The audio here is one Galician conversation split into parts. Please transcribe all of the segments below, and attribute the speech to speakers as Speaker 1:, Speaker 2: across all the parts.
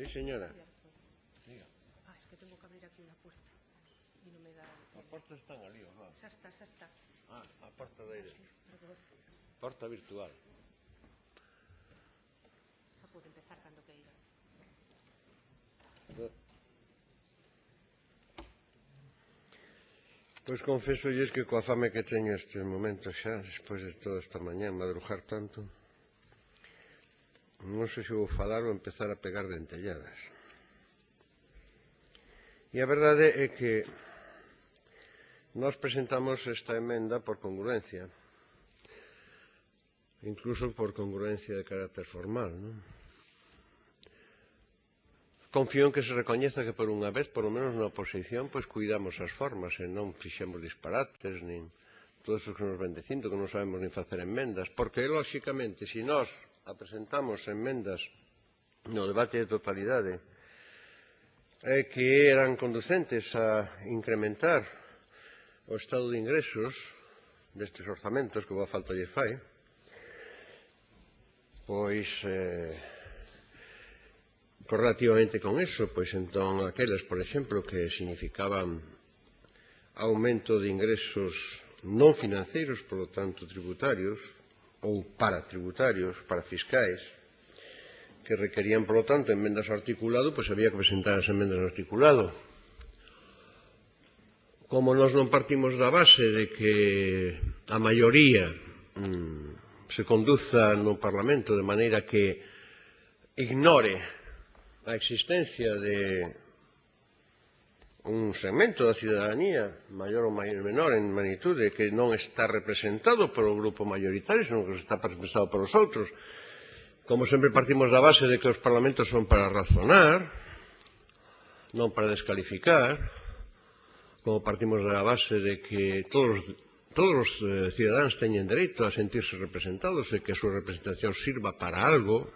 Speaker 1: Sí, señora. Diga.
Speaker 2: Ah, es que tengo que abrir aquí una puerta. Y no me da...
Speaker 1: A porta están ali, ó.
Speaker 2: Xa está, xa está.
Speaker 1: Ah, a porta aire.
Speaker 2: Sí, Perdón.
Speaker 1: Porta virtual.
Speaker 2: Xa pode empezar cando queira.
Speaker 1: Pois confeso que coa fame que teño estes momentos xa, despois de toda esta mañá, madrujar tanto, Non sei se vou falar ou empezar a pegar dentelladas. E a verdade é que nós presentamos esta emenda por congruencia, incluso por congruencia de carácter formal. Non? Confío en que se recoñeza que por unha vez, por lo menos na oposición, pois cuidamos as formas e non fixemos disparates, nin todos os que nos ven dicindo que non sabemos nin facer enmendas, porque, lóxicamente, se si nós apresentamos enmendas no debate de totalidade. Eh, que eran conducentes a incrementar o estado de ingresos destes orzamentos que boa falta lle fai pois eh, correlativamente con eso pois entón aquelas por exemplo que significaban aumento de ingresos non financeiros, polo tanto tributarios ou para tributarios, para fiscais, que requerían, polo tanto, enmendas ao articulado, pois había que presentar as enmendas ao articulado. Como nós non partimos da base de que a maioría mmm, se conduza no Parlamento de maneira que ignore a existencia de un segmento da cidadanía, maior ou maior menor en magnitude, que non está representado polo grupo maioritario, senón que está representado polos outros. Como sempre partimos da base de que os parlamentos son para razonar, non para descalificar, como partimos da base de que todos, todos os eh, cidadáns teñen dereito a sentirse representados e que a súa representación sirva para algo,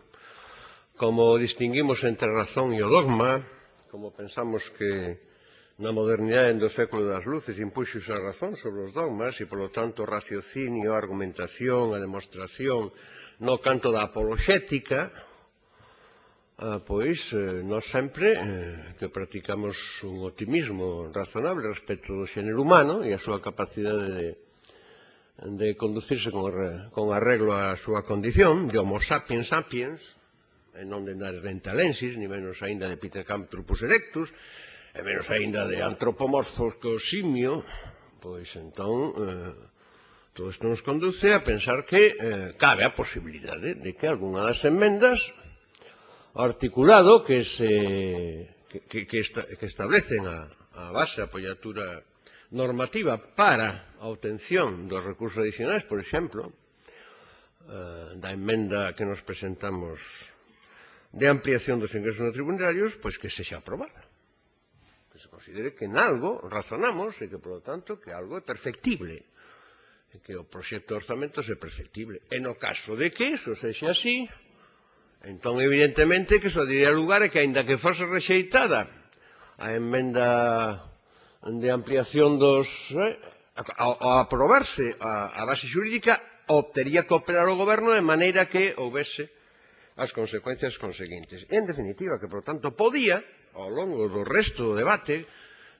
Speaker 1: como distinguimos entre a razón e o dogma, como pensamos que na modernidade do século das luces impuxos a razón sobre os dogmas e, polo tanto, o raciocinio, a argumentación, a demostración no canto da apologética, ah, pois eh, nós sempre eh, que practicamos un optimismo razonable respecto do xénero humano e a súa capacidade de, de conducirse con, con arreglo á súa condición de homo sapiens sapiens e non de nares dentalensis, ni menos aínda de Peter Camp trupus erectus, e menos aínda de antropomorfos que o simio, pois entón eh, todo isto nos conduce a pensar que eh, cabe a posibilidade de que algunha das enmendas articulado que se que, que, que, esta, que establecen a, a base, a apoiatura normativa para a obtención dos recursos adicionais, por exemplo, eh, da enmenda que nos presentamos de ampliación dos ingresos no tribunarios, pois que sexa aprobada que se considere que en algo razonamos e que, por lo tanto, que algo é perfectible, e que o proxecto de orzamento é perfectible. E no caso de que eso sexe así, entón, evidentemente, que só diría lugar é que, aínda que fose rexeitada a enmenda de ampliación dos... Eh, ao, aprobarse a, a base xurídica, obtería que operar o goberno de maneira que houvese as consecuencias conseguintes. En definitiva, que, por tanto, podía, ao longo do resto do debate,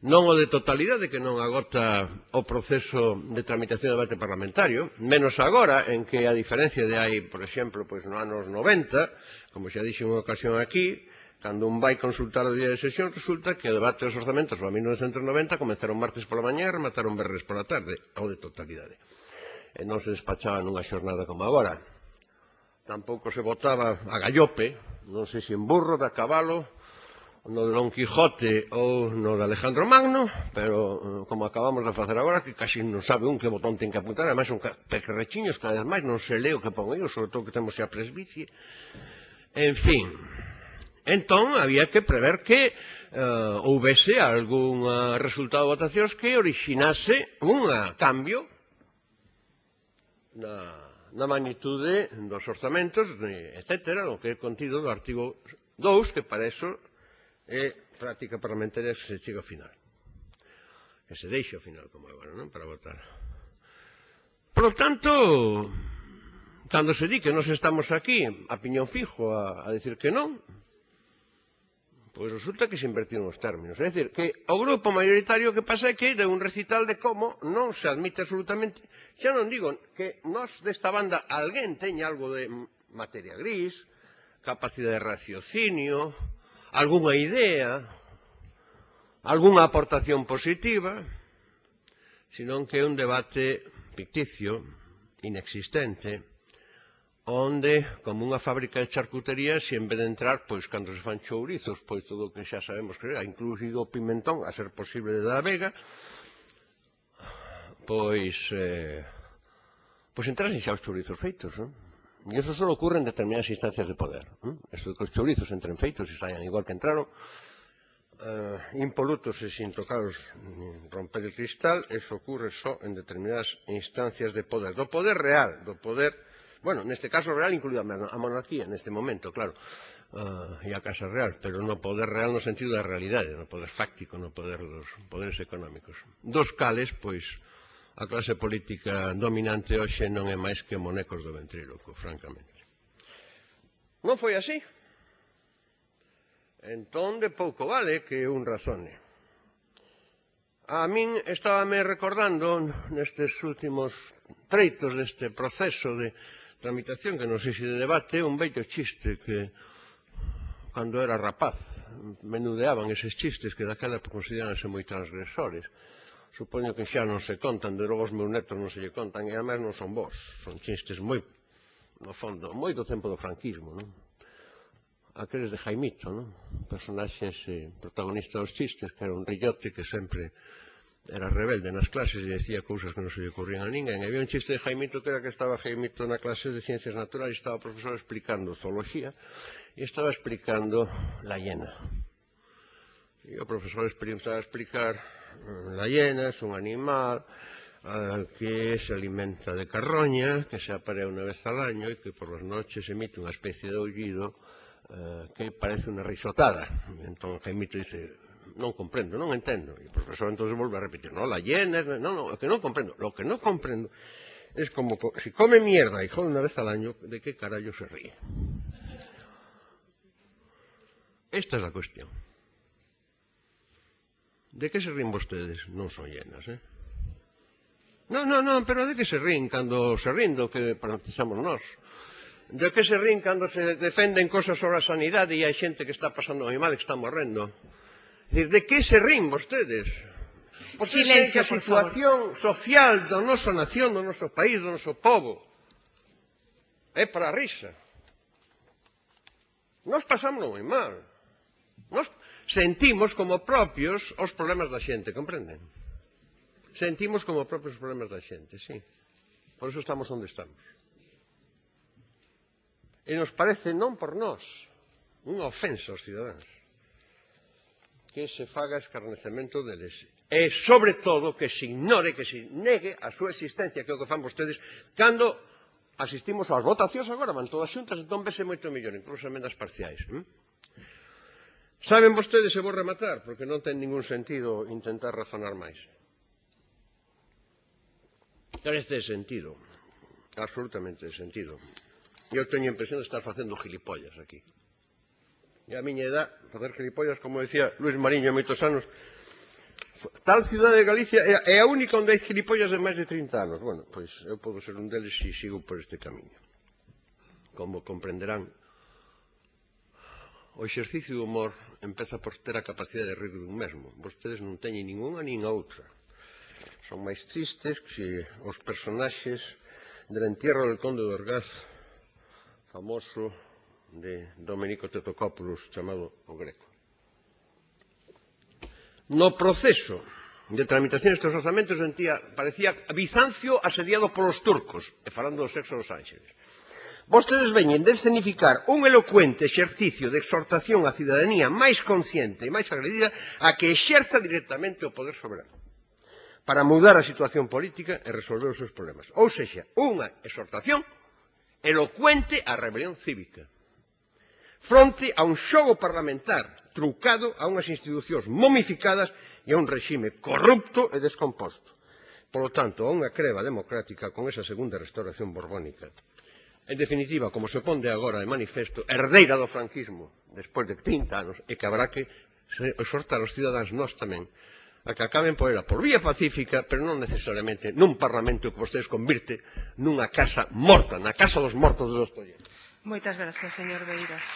Speaker 1: non o de totalidade que non agota o proceso de tramitación do debate parlamentario, menos agora en que a diferencia de hai, por exemplo, pois no anos 90, como xa dixen unha ocasión aquí, cando un vai consultar o día de sesión, resulta que o debate dos orzamentos para 1990 comenzaron martes pola mañá e remataron berres pola tarde, ao de totalidade. E non se despachaba nunha xornada como agora tampouco se votaba a gallope, non sei se en burro, de a cabalo, no de Don Quijote ou no de Alejandro Magno, pero eh, como acabamos de facer agora, que casi non sabe un que botón ten que apuntar, ademais son pequerrechiños, cada vez máis non se leo que pon eu, sobre todo que temos xa presbicie. En fin, entón había que prever que eh, uh, houvese algún uh, resultado de votacións que orixinase un cambio na na magnitude dos orzamentos, etc., o que é contido do artigo 2, que para eso é práctica parlamentaria que se chega ao final. Que se deixa ao final, como agora, non? Para votar. Por tanto, cando se di que nos estamos aquí a piñón fijo a, a decir que non, Pois resulta que se invertiron os términos. É dicir, que o grupo mayoritario que pasa é que de un recital de como non se admite absolutamente, xa non digo que nós desta banda alguén teña algo de materia gris, capacidade de raciocinio, algunha idea, algunha aportación positiva, senón que é un debate ficticio, inexistente, onde, como unha fábrica de charcutería, se en vez de entrar, pois, cando se fan chourizos, pois, todo o que xa sabemos que é, incluído o pimentón, a ser posible de da vega, pois, eh, pois entrasen xa os chourizos feitos, non? E iso só ocurre en determinadas instancias de poder. Non? Isto que os chourizos entren feitos e saian igual que entraron, eh, impolutos e sin tocaros romper o cristal, eso ocurre só en determinadas instancias de poder, do poder real, do poder real, bueno, neste caso real incluída a monarquía neste momento, claro, ah, uh, e a Casa Real, pero no poder real no sentido da realidade, no poder fáctico, no poder dos poderes económicos. Dos cales, pois, a clase política dominante hoxe non é máis que monecos do ventríloco, francamente. Non foi así. Entón, de pouco vale que un razone. A min estábame recordando nestes últimos treitos deste proceso de tramitación, que non sei se de debate, un bello chiste que cando era rapaz menudeaban eses chistes que daquela consideranse moi transgresores. Supoño que xa non se contan, de logo os meus netos non se lle contan, e además non son vos, son chistes moi, no fondo, moi do tempo do franquismo, non? Aqueles de Jaimito, non? Personaxes eh, protagonistas dos chistes, que era un rillote que sempre era rebelde nas clases e decía cousas que non se lle ocurrían a ninguén. E había un chiste de Jaimito que era que estaba Jaimito na clase de ciencias naturales, estaba o profesor explicando zoología e estaba explicando la hiena. E o profesor experimentaba explicar mm, la hiena é un animal uh, que se alimenta de carroña, que se aparea unha vez al año e que por as noches emite unha especie de aullido uh, que parece unha risotada. Entón Jaimito dice, non comprendo, non entendo. E o profesor entón volve a repetir, non, la hiena, non, non, o que non comprendo, lo que non comprendo es como, si come mierda y jode una vez al año, ¿de qué carallo se ríe? Esta es la cuestión. ¿De que se ríen vostedes? Non son llenas, eh? Non, non, non, pero de que se ríen cando se ríen do que paralizamos nós? De que se ríen cando se defenden cosas sobre a sanidade e hai xente que está pasando moi mal, que está morrendo? Dicir, de que se rin vostedes? Vostedes Silencio, a situación social da nosa nación, do noso país, do noso povo. É para a risa. Nos pasamos moi mal. Nos sentimos como propios os problemas da xente, comprenden? Sentimos como propios os problemas da xente, sí. Por eso estamos onde estamos. E nos parece non por nós, unha ofensa aos cidadáns que se faga escarnecemento deles. E, sobre todo, que se ignore, que se negue a súa existencia, que é o que fan vostedes, cando asistimos ás votacións agora, van todas xuntas, entón vese moito mellor, incluso emendas parciais. Hm? Saben vostedes, e vou rematar, porque non ten ningún sentido intentar razonar máis. Carece de sentido, absolutamente de sentido. Eu teño a impresión de estar facendo gilipollas aquí e a miña edad, facer gilipollas, como decía Luis Mariño hai moitos anos, tal cidade de Galicia é a única onde hai gilipollas de máis de 30 anos. Bueno, pois eu podo ser un deles se sigo por este camiño. Como comprenderán, o exercicio do humor empeza por ter a capacidade de rir dun mesmo. Vostedes non teñen ninguna nin a outra. Son máis tristes que os personaxes del entierro del conde de Orgaz, famoso de Domenico Tetocopoulos chamado O Greco. No proceso de tramitación destes orzamentos sentía, parecía Bizancio asediado polos turcos, e falando do sexo dos ángeles. Vostedes veñen de escenificar un elocuente exercicio de exhortación á cidadanía máis consciente e máis agredida a que exerza directamente o poder soberano para mudar a situación política e resolver os seus problemas. Ou sexa, unha exhortación elocuente á rebelión cívica fronte a un xogo parlamentar trucado a unhas institucións momificadas e a un rexime corrupto e descomposto. Polo tanto, a unha creva democrática con esa segunda restauración borbónica. En definitiva, como se ponde agora de manifesto, herdeira do franquismo, despois de 30 anos, e que habrá que exhortar os cidadáns nós tamén a que acaben poela por vía pacífica, pero non necesariamente nun parlamento que vostedes convirte nunha casa morta, na casa dos mortos de Dostoyevsky.
Speaker 2: Moitas grazas, señor Beiras.